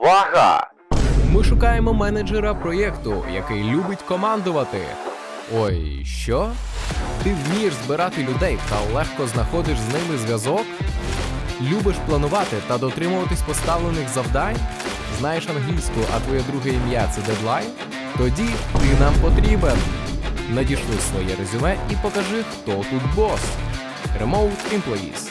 Увага! Ми шукаємо менеджера проєкту, який любить командувати. Ой, що? Ти вмієш збирати людей та легко знаходиш з ними зв'язок? Любиш планувати та дотримуватись поставлених завдань? Знаєш англійську, а твоє друге ім'я це дедлайн? Тоді ти нам потрібен. Надішли своє резюме і покажи, хто тут бос. Remote Employees.